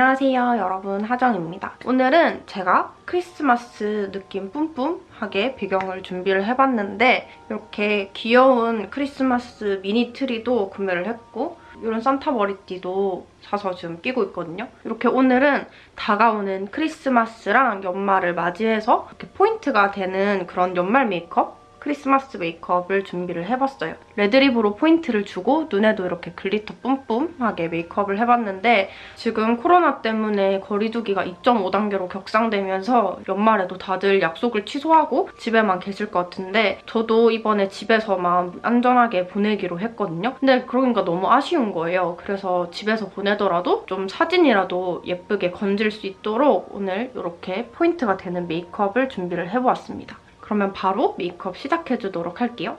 안녕하세요 여러분 하정입니다. 오늘은 제가 크리스마스 느낌 뿜뿜하게 배경을 준비를 해봤는데 이렇게 귀여운 크리스마스 미니 트리도 구매를 했고 이런 산타 머리띠도 사서 지금 끼고 있거든요. 이렇게 오늘은 다가오는 크리스마스랑 연말을 맞이해서 이렇게 포인트가 되는 그런 연말 메이크업 크리스마스 메이크업을 준비를 해봤어요. red lip으로 포인트를 주고 눈에도 이렇게 glitter 뿜뿜하게 메이크업을 해봤는데 지금 코로나 때문에 거리두기가 2.5단계로 격상되면서 연말에도 다들 약속을 취소하고 집에만 계실 것 같은데 저도 이번에 집에서만 안전하게 보내기로 했거든요. 근데 그러니까 너무 아쉬운 거예요. 그래서 집에서 보내더라도 좀 사진이라도 예쁘게 건질 수 있도록 오늘 이렇게 포인트가 되는 메이크업을 준비를 해보았습니다. 그러면 바로 메이크업 시작해주도록 할게요.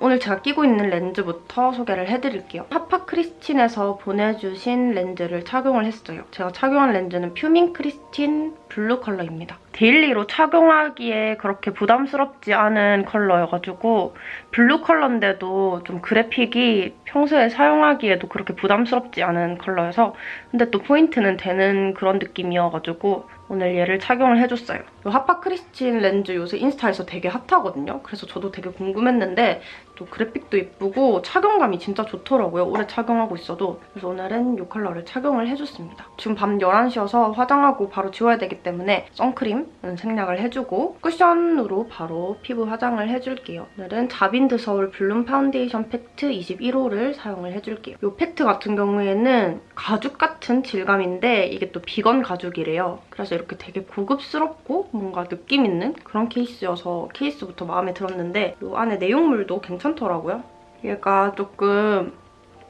오늘 제가 끼고 있는 렌즈부터 소개를 해드릴게요. 하파 크리스틴에서 보내주신 렌즈를 착용을 했어요. 제가 착용한 렌즈는 퓨민 크리스틴 블루 컬러입니다. daily로 착용하기에 그렇게 부담스럽지 않은 컬러여가지고 블루 컬러인데도 좀 그래픽이 평소에 사용하기에도 그렇게 부담스럽지 않은 컬러여서 근데 또 포인트는 되는 그런 느낌이어가지고 오늘 얘를 착용을 해줬어요. 이 하파 크리스틴 렌즈 요새 인스타에서 되게 핫하거든요. 그래서 저도 되게 궁금했는데 또 그래픽도 예쁘고 착용감이 진짜 좋더라고요. 오래 착용하고 있어도. 그래서 오늘은 이 컬러를 착용을 해줬습니다. 지금 밤 11시여서 화장하고 바로 지워야 되기 때문에 선크림 은 생략을 해주고 쿠션으로 바로 피부 화장을 해줄게요. 오늘은 자빈드 서울 블룸 파운데이션 팩트 21호를 사용을 해줄게요. 이 팩트 같은 경우에는 가죽 같은 질감인데 이게 또 비건 가죽이래요. 그래서 이렇게 되게 고급스럽고 뭔가 느낌 있는 그런 케이스여서 케이스부터 마음에 들었는데 이 안에 내용물도 괜찮더라고요. 얘가 조금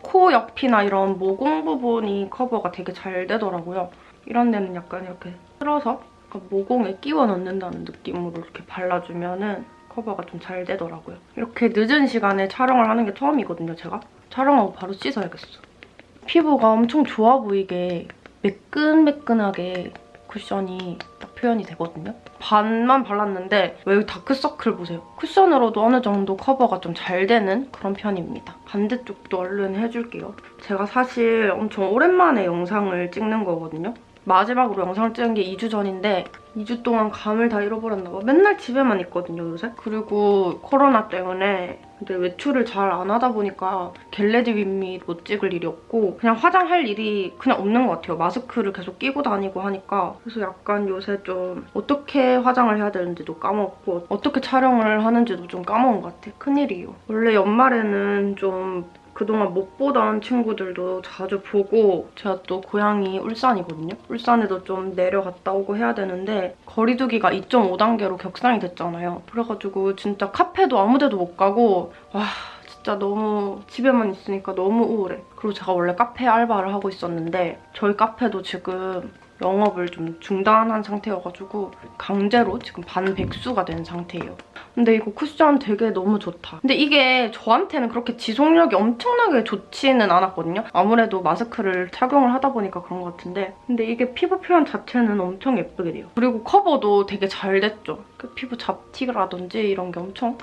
코 옆이나 이런 모공 부분이 커버가 되게 잘 되더라고요. 이런 데는 약간 이렇게 틀어서 모공에 끼워 넣는다는 느낌으로 이렇게 발라주면 은 커버가 좀 잘 되더라고요. 이렇게 늦은 시간에 촬영을 하는 게 처음이거든요, 제가. 촬영하고 바로 씻어야겠어. 피부가 엄청 좋아 보이게 매끈매끈하게 쿠션이 딱 표현이 되거든요. 반만 발랐는데 왜 여기 다크서클 보세요. 쿠션으로도 어느 정도 커버가 좀 잘 되는 그런 편입니다. 반대쪽도 얼른 해줄게요. 제가 사실 엄청 오랜만에 영상을 찍는 거거든요. 마지막으로 영상을 찍은 게 2주 전인데 2주 동안 감을 다 잃어버렸나 봐. 맨날 집에만 있거든요, 요새. 그리고 코로나 때문에 근데 외출을 잘 안 하다 보니까 겟레디 윗밑 못 찍을 일이 없고 그냥 화장할 일이 그냥 없는 것 같아요. 마스크를 계속 끼고 다니고 하니까 그래서 약간 요새 좀 어떻게 화장을 해야 되는지도 까먹고 어떻게 촬영을 하는지도 좀 까먹은 것 같아. 큰일이에요. 원래 연말에는 좀 그동안 못 보던 친구들도 자주 보고 제가 또 고향이 울산이거든요. 울산에도 좀 내려갔다 오고 해야 되는데 거리두기가 2.5단계로 격상이 됐잖아요. 그래가지고 진짜 카페도 아무 데도 못 가고 와 진짜 너무 집에만 있으니까 너무 우울해. 그리고 제가 원래 카페 알바를 하고 있었는데 저희 카페도 지금 영업을 좀 중단한 상태여가지고 강제로 지금 반백수가 된 상태예요. 근데 이거 쿠션 되게 너무 좋다. 근데 이게 저한테는 그렇게 지속력이 엄청나게 좋지는 않았거든요. 아무래도 마스크를 착용을 하다 보니까 그런 것 같은데 근데 이게 피부 표현 자체는 엄청 예쁘게 돼요. 그리고 커버도 되게 잘 됐죠. 그 피부 잡티라든지 이런 게 엄청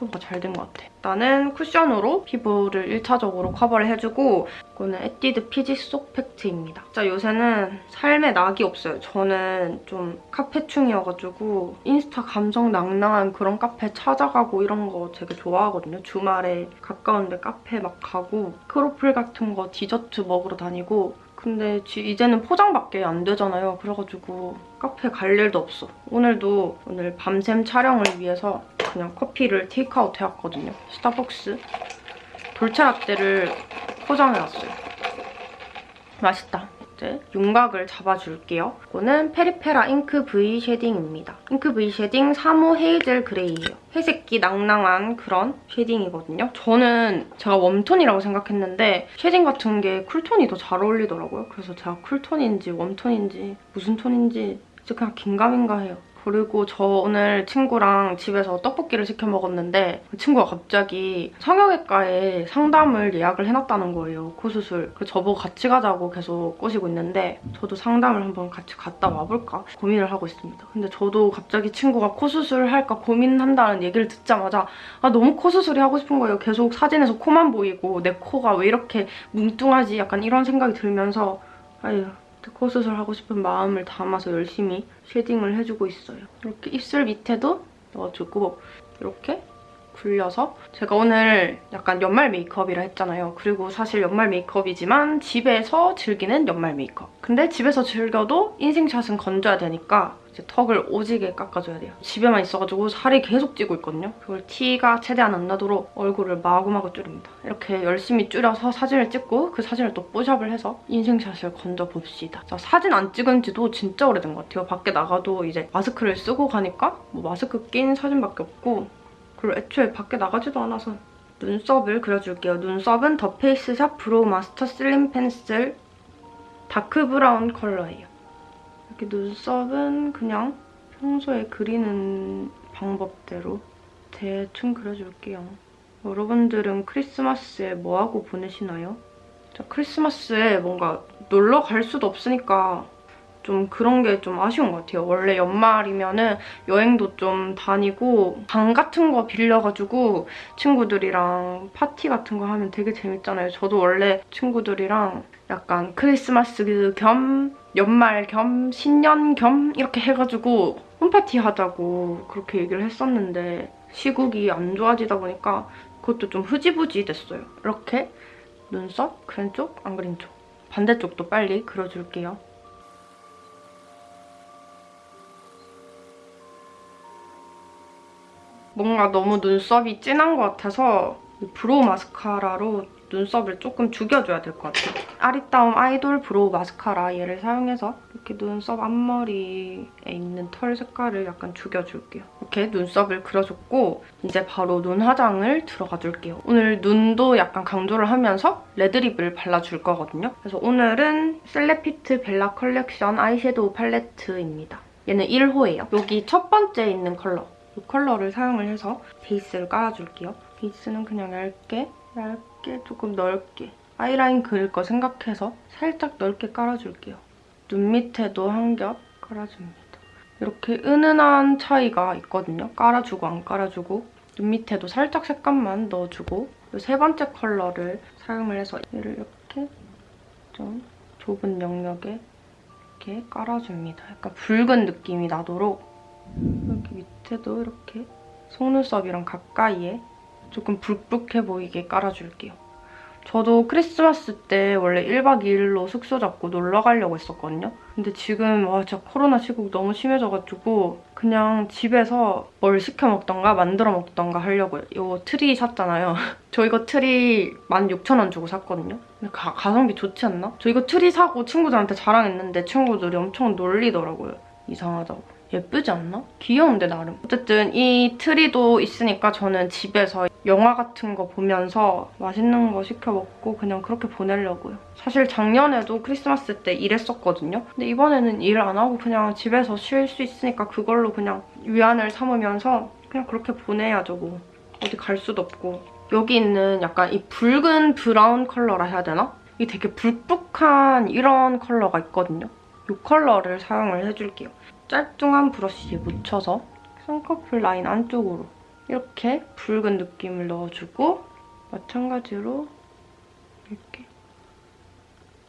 커버가 잘 된 것 같아. 나는 쿠션으로 피부를 1차적으로 커버를 해주고 이거는 에뛰드 피지 속 팩트입니다. 진짜 요새는 삶에 낙이 없어요. 저는 좀 카페충이어가지고 인스타 감성 낭낭한 그런 카페 찾아가고 이런 거 되게 좋아하거든요. 주말에 가까운데 카페 막 가고 크로플 같은 거 디저트 먹으러 다니고 근데 이제는 포장밖에 안 되잖아요. 그래가지고 카페 갈 일도 없어. 오늘도 오늘 밤샘 촬영을 위해서 그냥 커피를 테이크아웃 해왔거든요. 스타벅스 돌체 라떼를 포장해왔어요. 맛있다. 이제 윤곽을 잡아줄게요. 이거는 페리페라 잉크 V 쉐딩입니다. 잉크 V 쉐딩 3호 헤이즐 그레이예요. 회색기 낭낭한 그런 shading이거든요. 저는 제가 warm tone이라고 생각했는데 shading 같은 게 cool tone이 더 잘 어울리더라고요. 그래서 제가 쿨톤인지 웜톤인지 무슨 톤인지 그냥 긴가민가 해요. 그리고 저 오늘 친구랑 집에서 떡볶이를 시켜 먹었는데 그 친구가 갑자기 성형외과에 상담을 예약을 해놨다는 거예요. 코수술. 그래서 저보고 같이 가자고 계속 꼬시고 있는데 저도 상담을 한번 같이 갔다 와볼까 고민을 하고 있습니다. 근데 저도 갑자기 친구가 코수술 할까 고민한다는 얘기를 듣자마자 아 너무 코수술이 하고 싶은 거예요. 계속 사진에서 코만 보이고 내 코가 왜 이렇게 뭉뚱하지 약간 이런 생각이 들면서 아유 코수술 하고 싶은 마음을 담아서 열심히 shading을 해주고 있어요. 이렇게 입술 밑에도 넣어주고 이렇게 굴려서 제가 오늘 약간 연말 메이크업이라 했잖아요. 그리고 사실 연말 메이크업이지만 집에서 즐기는 연말 메이크업. 근데 집에서 즐겨도 인생샷은 건져야 되니까 이제 턱을 오지게 깎아줘야 돼요. 집에만 있어가지고 살이 계속 찌고 있거든요. 그걸 티가 최대한 안 나도록 얼굴을 마구마구 줄입니다. 이렇게 열심히 줄여서 사진을 찍고 그 사진을 또 뽀샵을 해서 인생샷을 건져봅시다. 자, 사진 안 찍은 지도 진짜 오래된 것 같아요. 밖에 나가도 이제 마스크를 쓰고 가니까 뭐 마스크 낀 사진밖에 없고 그리고 애초에 밖에 나가지도 않아서 눈썹을 그려줄게요. 눈썹은 더 페이스샵 Brow Master Slim Pencil Dark Brown 컬러예요. 이렇게 눈썹은 그냥 평소에 그리는 방법대로 대충 그려줄게요. 여러분들은 크리스마스에 뭐하고 보내시나요? 저 크리스마스에 뭔가 놀러 갈 수도 없으니까 좀 그런 게 좀 아쉬운 것 같아요. 원래 연말이면은 여행도 좀 다니고 방 같은 거 빌려가지고 친구들이랑 파티 같은 거 하면 되게 재밌잖아요. 저도 원래 친구들이랑 약간 크리스마스 겸 연말 겸 신년 겸 이렇게 해가지고 홈파티 하자고 그렇게 얘기를 했었는데 시국이 안 좋아지다 보니까 그것도 좀 흐지부지 됐어요. 이렇게 눈썹 그린 쪽, 안 그린 쪽. 반대쪽도 빨리 그려줄게요. 뭔가 너무 눈썹이 진한 것 같아서 brow 마스카라로 눈썹을 조금 죽여줘야 될 것 같아요. 아리따움 Idol Brow Mascara 얘를 사용해서 이렇게 눈썹 앞머리에 있는 털 색깔을 약간 죽여줄게요. 이렇게 눈썹을 그려줬고 이제 바로 눈 화장을 들어가 줄게요. 오늘 눈도 약간 강조를 하면서 red lip을 발라줄 거거든요. 그래서 오늘은 셀레피트 Bella Collection Eyeshadow 팔레트입니다. 얘는 1호예요. 여기 첫 번째 있는 컬러 이 컬러를 사용을 해서 베이스를 깔아줄게요. 베이스는 그냥 얇게, 얇게, 조금 넓게 아이라인 그릴 거 생각해서 살짝 넓게 깔아줄게요. 눈 밑에도 한 겹 깔아줍니다. 이렇게 은은한 차이가 있거든요. 깔아주고 안 깔아주고 눈 밑에도 살짝 색감만 넣어주고 세 번째 컬러를 사용을 해서 얘를 이렇게 좀 좁은 영역에 이렇게 깔아줍니다. 약간 붉은 느낌이 나도록 이렇게 밑에도 이렇게 속눈썹이랑 가까이에 조금 붉붉해 보이게 깔아줄게요. 저도 크리스마스 때 원래 1박 2일로 숙소 잡고 놀러 가려고 했었거든요. 근데 지금 와 진짜 코로나 시국 너무 심해져가지고 그냥 집에서 뭘 시켜 먹던가 만들어 먹던가 하려고요. 이 트리 샀잖아요. 저 이거 트리 16,000원 주고 샀거든요. 근데 가, 가성비 좋지 않나? 저 이거 트리 사고 친구들한테 자랑했는데 친구들이 엄청 놀리더라고요. 이상하다고. 예쁘지 않나? 귀여운데 나름. 어쨌든 이 트리도 있으니까 저는 집에서 영화 같은 거 보면서 맛있는 거 시켜 먹고 그냥 그렇게 보내려고요. 사실 작년에도 크리스마스 때 일했었거든요. 근데 이번에는 일 안 하고 그냥 집에서 쉴 수 있으니까 그걸로 그냥 위안을 삼으면서 그냥 그렇게 보내야죠 뭐. 어디 갈 수도 없고. 여기 있는 약간 이 붉은 브라운 컬러라 해야 되나? 이 되게 붉붉한 이런 컬러가 있거든요. 이 컬러를 사용을 해줄게요. 짤뚱한 브러쉬에 묻혀서 쌍꺼풀 라인 안쪽으로 이렇게 붉은 느낌을 넣어주고 마찬가지로 이렇게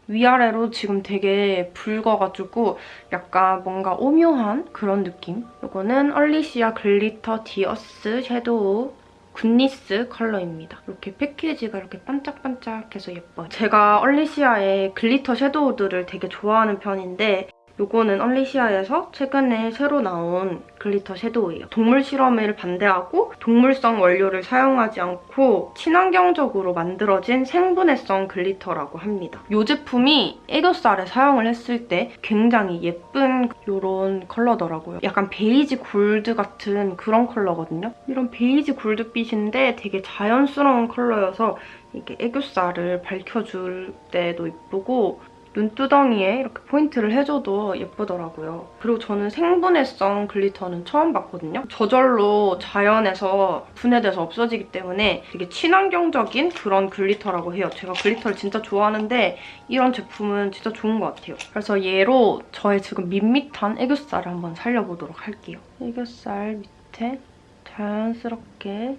위아래로 지금 되게 붉어가지고 약간 뭔가 오묘한 그런 느낌. 이거는 언리시아 Glitter The Earth Shadow Goodness 컬러입니다. 이렇게 패키지가 이렇게 반짝반짝해서 예뻐요. 제가 언리시아의 glitter shadow들을 되게 좋아하는 편인데 이거는 언리시아에서 최근에 새로 나온 glitter shadow예요. 동물 실험을 반대하고 동물성 원료를 사용하지 않고 친환경적으로 만들어진 생분해성 glitter라고 합니다. 이 제품이 애교살에 사용을 했을 때 굉장히 예쁜 이런 컬러더라고요. 약간 베이지 골드 같은 그런 컬러거든요. 이런 베이지 골드빛인데 되게 자연스러운 컬러여서 이게 애교살을 밝혀줄 때도 예쁘고 눈두덩이에 이렇게 포인트를 해줘도 예쁘더라고요. 그리고 저는 생분해성 glitter는 처음 봤거든요. 저절로 자연에서 분해돼서 없어지기 때문에 되게 친환경적인 그런 glitter라고 해요. 제가 glitter를 진짜 좋아하는데 이런 제품은 진짜 좋은 것 같아요. 그래서 얘로 저의 지금 밋밋한 애교살을 한번 살려보도록 할게요. 애교살 밑에 자연스럽게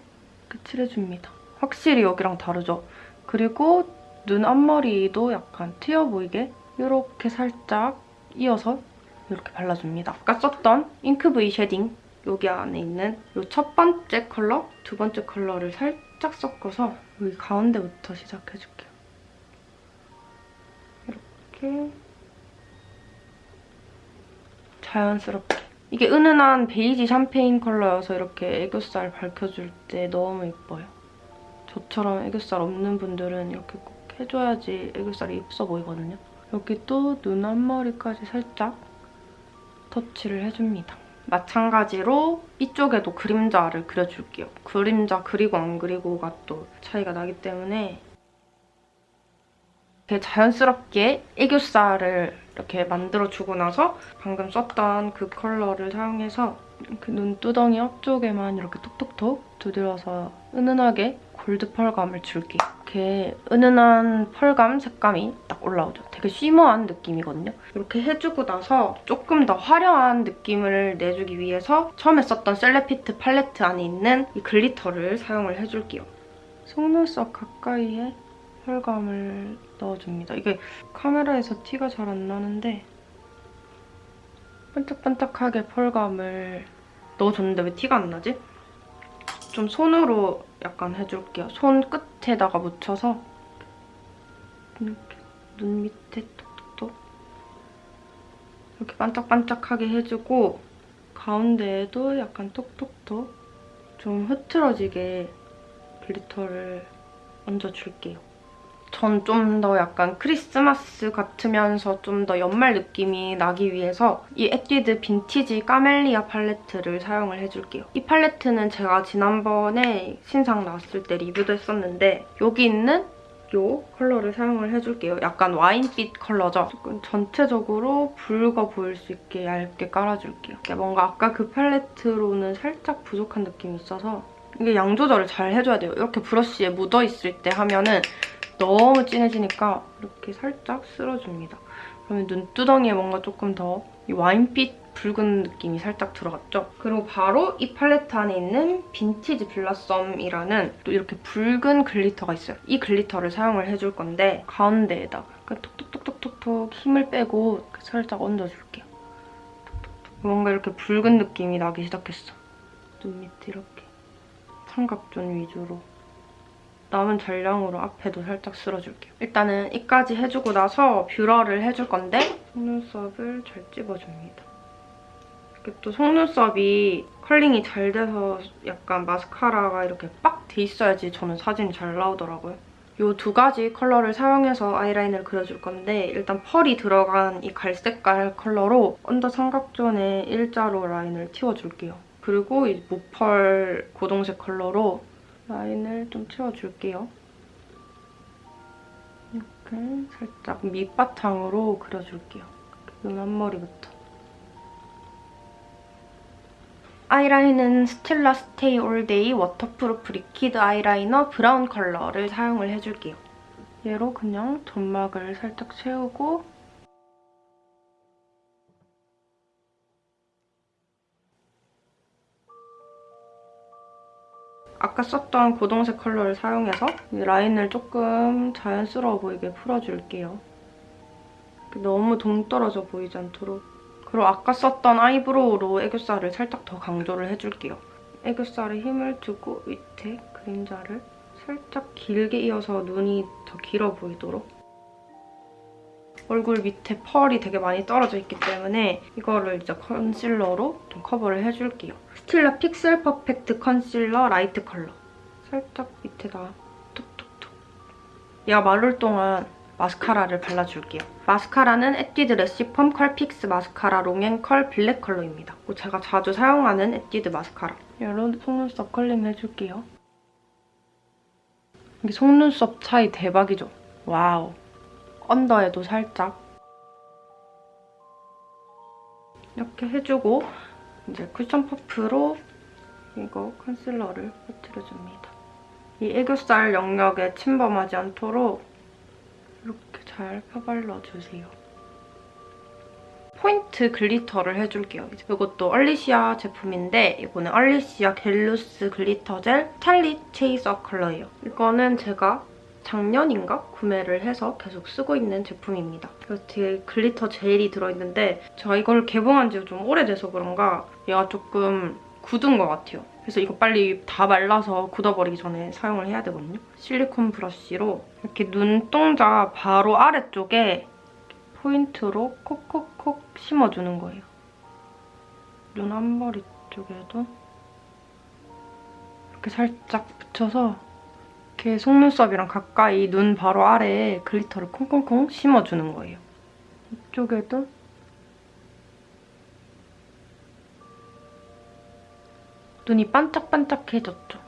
이렇게 칠해줍니다. 확실히 여기랑 다르죠? 그리고 눈 앞머리도 약간 트여 보이게 이렇게 살짝 이어서 이렇게 발라줍니다. 아까 썼던 Ink V Shading 여기 안에 있는 이 첫 번째 컬러, 두 번째 컬러를 살짝 섞어서 여기 가운데부터 시작해줄게요. 이렇게 자연스럽게 이게 은은한 베이지 샴페인 컬러여서 이렇게 애교살 밝혀줄 때 너무 예뻐요. 저처럼 애교살 없는 분들은 이렇게 꼭 해줘야지 애교살이 예뻐 보이거든요. 여기 또 눈 앞머리까지 살짝 터치를 해줍니다. 마찬가지로 이쪽에도 그림자를 그려줄게요. 그림자 그리고 안 그리고가 또 차이가 나기 때문에 이렇게 자연스럽게 애교살을 이렇게 만들어주고 나서 방금 썼던 그 컬러를 사용해서 그 눈두덩이 앞쪽에만 이렇게 톡톡톡 두드려서 은은하게 골드 펄감을 줄게요. 이렇게 은은한 펄감 색감이 딱 올라오죠. 되게 shimmer한 느낌이거든요. 이렇게 해주고 나서 조금 더 화려한 느낌을 내주기 위해서 처음에 썼던 Celefit 팔레트 안에 있는 이 glitter를 사용을 해줄게요. 속눈썹 가까이에 펄감을 넣어줍니다. 이게 카메라에서 티가 잘 안 나는데 반짝반짝하게 펄감을 넣어줬는데 왜 티가 안 나지? 좀 손으로 약간 해줄게요. 손 끝에다가 묻혀서 이렇게 눈 밑에 톡톡톡 이렇게 반짝반짝하게 해주고 가운데에도 약간 톡톡톡 좀 흐트러지게 glitter를 얹어줄게요. 전 좀 더 약간 크리스마스 같으면서 좀 더 연말 느낌이 나기 위해서 이 Etude Vintage Camellia 팔레트를 사용을 해줄게요. 이 팔레트는 제가 지난번에 신상 나왔을 때 리뷰도 했었는데 여기 있는 이 컬러를 사용을 해줄게요. 약간 와인빛 컬러죠? 조금 전체적으로 붉어 보일 수 있게 얇게 깔아줄게요. 뭔가 아까 그 팔레트로는 살짝 부족한 느낌이 있어서 이게 양 조절을 잘 해줘야 돼요. 이렇게 브러쉬에 묻어있을 때 하면은 너무 진해지니까 이렇게 살짝 쓸어줍니다. 그러면 눈두덩이에 뭔가 조금 더 이 와인빛 붉은 느낌이 살짝 들어갔죠? 그리고 바로 이 팔레트 안에 있는 Vintage Blossom이라는 또 이렇게 붉은 glitter가 있어요. 이 glitter를 사용을 해줄 건데 가운데에다가 톡톡톡톡톡톡 힘을 빼고 살짝 얹어줄게요. 뭔가 이렇게 붉은 느낌이 나기 시작했어. 눈 밑에 이렇게 삼각존 위주로 남은 잔량으로 앞에도 살짝 쓸어줄게요. 일단은 이까지 해주고 나서 뷰러를 해줄 건데 속눈썹을 잘 찝어줍니다. 이렇게 또 속눈썹이 컬링이 잘 돼서 약간 마스카라가 이렇게 빡 돼 있어야지 저는 사진이 잘 나오더라고요. 이 두 가지 컬러를 사용해서 아이라인을 그려줄 건데 일단 펄이 들어간 이 갈색깔 컬러로 언더 삼각존에 일자로 라인을 틔워줄게요. 그리고 이 무펄 고동색 컬러로 라인을 좀 채워줄게요. 이렇게 살짝 밑바탕으로 그려줄게요. 눈 앞머리부터. 아이라인은 Stila Stay All Day Waterproof Liquid Eye Liner Brown 컬러를 사용을 해줄게요. 얘로 그냥 점막을 살짝 채우고 아까 썼던 고동색 컬러를 사용해서 이 라인을 조금 자연스러워 보이게 풀어줄게요. 너무 동떨어져 보이지 않도록. 그리고 아까 썼던 아이브로우로 애교살을 살짝 더 강조를 해줄게요. 애교살에 힘을 주고 밑에 그림자를 살짝 길게 이어서 눈이 더 길어 보이도록 얼굴 밑에 펄이 되게 많이 떨어져 있기 때문에 이거를 이제 컨실러로 좀 커버를 해줄게요. Stila Pixel Perfect Concealer Light 컬러 살짝 밑에다 톡톡톡 얘가 마를 동안 마스카라를 발라줄게요. 마스카라는 Etude 레시펌 컬픽스 마스카라 롱앤컬 블랙 컬러입니다. 제가 자주 사용하는 에뛰드 마스카라. 여러분 속눈썹 컬링 해줄게요. 이게 속눈썹 차이 대박이죠? Wow. 언더에도 살짝 이렇게 해주고 이제 쿠션 퍼프로 이거 컨실러를 퍼뜨려줍니다. 이 애교살 영역에 침범하지 않도록 이렇게 잘 펴발라주세요. 포인트 glitter를 해줄게요. 이것도 Unleashia 제품인데 이거는 Unleashia Get Loose Glitter Gel Charlie Chaser 컬러예요. 이거는 제가 작년인가 구매를 해서 계속 쓰고 있는 제품입니다. 그래서 뒤에 glitter gel이 들어있는데 제가 이걸 개봉한 지 좀 오래돼서 그런가 얘가 조금 굳은 것 같아요. 그래서 이거 빨리 다 말라서 굳어버리기 전에 사용을 해야 되거든요. 실리콘 브러쉬로 이렇게 눈동자 바로 아래쪽에 포인트로 콕콕콕 심어주는 거예요. 눈 앞머리 쪽에도 이렇게 살짝 붙여서 이렇게 속눈썹이랑 가까이 눈 바로 아래에 glitter를 콩콩콩 심어주는 거예요. 이쪽에도 눈이 반짝반짝해졌죠.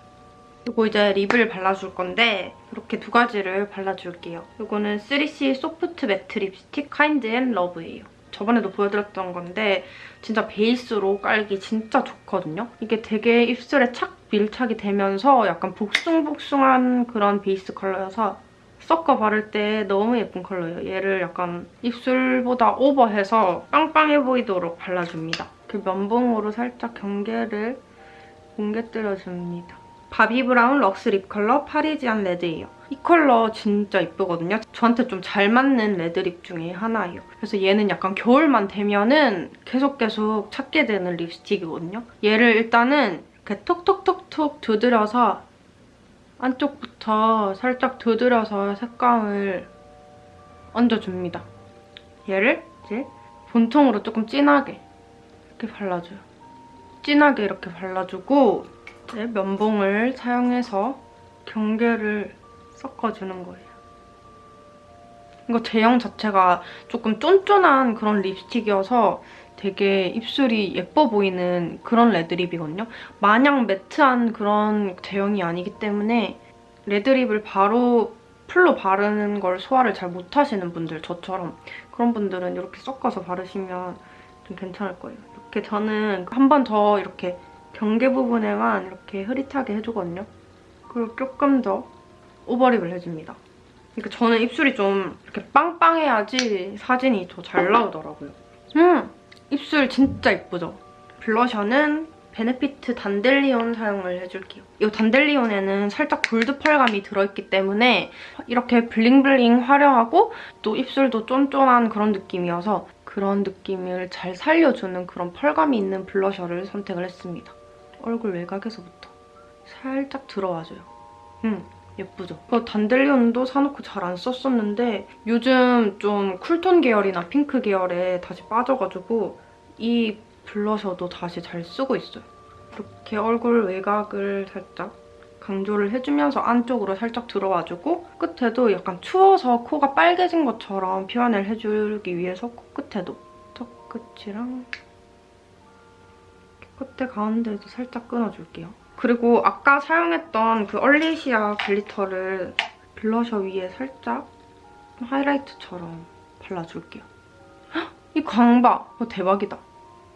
그리고 이제 립을 발라줄 건데 이렇게 두 가지를 발라줄게요. 이거는 3C 소프트 매트 립스틱 카인드 앤 러브예요. 저번에도 보여드렸던 건데 진짜 베이스로 깔기 진짜 좋거든요. 이게 되게 입술에 착 밀착이 되면서 약간 복숭복숭한 그런 베이스 컬러여서 섞어 바를 때 너무 예쁜 컬러예요. 얘를 약간 입술보다 오버해서 빵빵해 보이도록 발라줍니다. 그 면봉으로 살짝 경계를 뭉개뜨려줍니다. Bobbi Brown Luxe Lip Color Parisian Red예요. 이 컬러 진짜 이쁘거든요. 저한테 좀 잘 맞는 레드립 중에 하나예요. 그래서 얘는 약간 겨울만 되면은 계속 계속 찾게 되는 립스틱이거든요. 얘를 일단은 이렇게 톡톡톡톡 두드려서 안쪽부터 살짝 두드려서 색감을 얹어줍니다. 얘를 이제 본통으로 조금 진하게 이렇게 발라줘요. 진하게 이렇게 발라주고 이제 면봉을 사용해서 경계를 섞어주는 거예요. 이거 제형 자체가 조금 쫀쫀한 그런 립스틱이어서 되게 입술이 예뻐 보이는 그런 레드립이거든요. 마냥 매트한 그런 제형이 아니기 때문에 레드립을 바로 풀로 바르는 걸 소화를 잘 못하시는 분들, 저처럼 그런 분들은 이렇게 섞어서 바르시면 좀 괜찮을 거예요. 이렇게 저는 한 번 더 이렇게 경계 부분에만 이렇게 흐릿하게 해주거든요. 그리고 조금 더 오버립을 해줍니다. 그러니까 저는 입술이 좀 이렇게 빵빵해야지 사진이 더 잘 나오더라고요. 음! 입술 진짜 예쁘죠? 블러셔는 베네피트 단델리온 사용을 해줄게요. 이 단델리온에는 살짝 골드 펄감이 들어있기 때문에 이렇게 블링블링 화려하고 또 입술도 쫀쫀한 그런 느낌이어서 그런 느낌을 잘 살려주는 그런 펄감이 있는 블러셔를 선택을 했습니다. 얼굴 외곽에서부터 살짝 들어와줘요. 음, 예쁘죠? 그 단델리온도 사놓고 잘 안 썼었는데 요즘 좀 쿨톤 계열이나 핑크 계열에 다시 빠져가지고 이 블러셔도 다시 잘 쓰고 있어요. 이렇게 얼굴 외곽을 살짝 강조를 해주면서 안쪽으로 살짝 들어와주고 끝에도 약간 추워서 코가 빨개진 것처럼 표현을 해주기 위해서 코끝에도 턱 끝이랑 끝에 가운데도 살짝 끊어줄게요. 그리고 아까 사용했던 그 얼리시아 glitter를 blusher 위에 살짝 하이라이트처럼 발라줄게요. 헉, 이 광 봐! 어, 대박이다.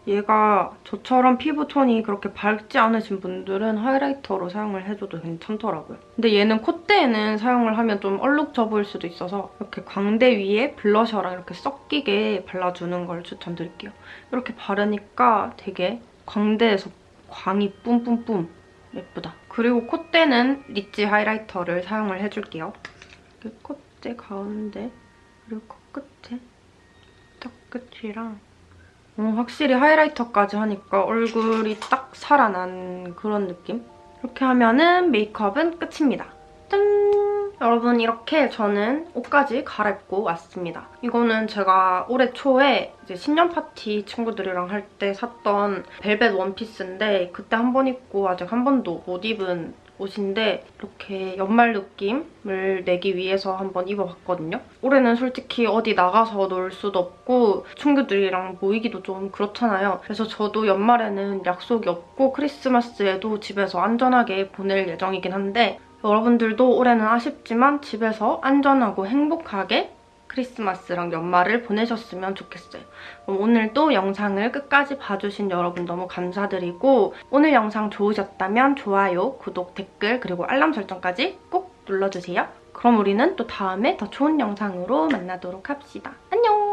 얘가 저처럼 피부톤이 그렇게 밝지 않으신 분들은 highlighter로 사용을 해줘도 괜찮더라고요. 근데 얘는 콧대에는 사용을 하면 좀 얼룩져 보일 수도 있어서 이렇게 광대 위에 blusher랑 이렇게 섞이게 발라주는 걸 추천드릴게요. 이렇게 바르니까 되게 광대에서 광이 뿜뿜뿜 예쁘다. 그리고 콧대는 rich highlighter를 사용을 해줄게요. 콧대 가운데 그리고 코끝에 턱 끝이랑 어, 확실히 highlighter까지 하니까 얼굴이 딱 살아난 그런 느낌? 이렇게 하면은 메이크업은 끝입니다. 짠! 여러분 이렇게 저는 옷까지 갈아입고 왔습니다. 이거는 제가 올해 초에 이제 신년 파티 친구들이랑 할 때 샀던 벨벳 원피스인데 그때 한 번 입고 아직 한 번도 못 입은 옷인데 이렇게 연말 느낌을 내기 위해서 한번 입어봤거든요. 올해는 솔직히 어디 나가서 놀 수도 없고 친구들이랑 모이기도 좀 그렇잖아요. 그래서 저도 연말에는 약속이 없고 크리스마스에도 집에서 안전하게 보낼 예정이긴 한데 여러분들도 올해는 아쉽지만 집에서 안전하고 행복하게 크리스마스랑 연말을 보내셨으면 좋겠어요. 오늘도 영상을 끝까지 봐주신 여러분 너무 감사드리고 오늘 영상 좋으셨다면 좋아요, 구독, 댓글 그리고 알람 설정까지 꼭 눌러주세요. 그럼 우리는 또 다음에 더 좋은 영상으로 만나도록 합시다. 안녕!